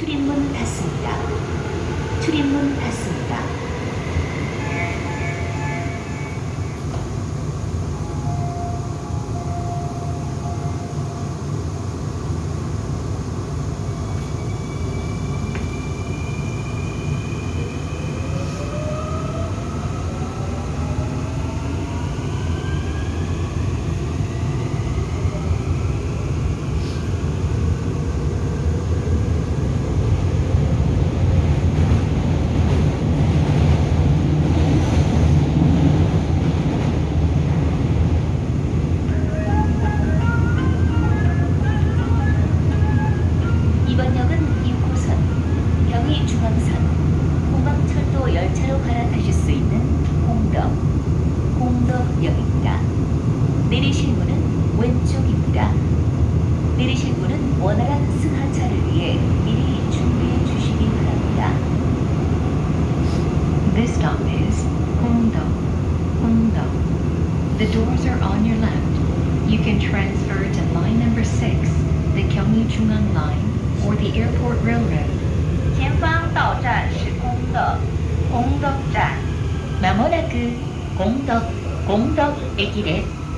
출입문 닫습니다. 출입문 닫습니다. 이번 역은 6호선, 경의중앙선, 공방철도 열차로 갈아타실 수 있는 공덕, 공덕역입니다. 내리실 문은 왼쪽입니다. 내리실 문은 원활한 승하차를 위해 미리 준비해 주시기 바랍니다. This stop is Hongdo. Hongdo. The doors are on your left. You can transfer to line number 6, the Gyeonggi-Jungang line, or the Airport Railroad. 本土座まもなく本コ本ド駅です。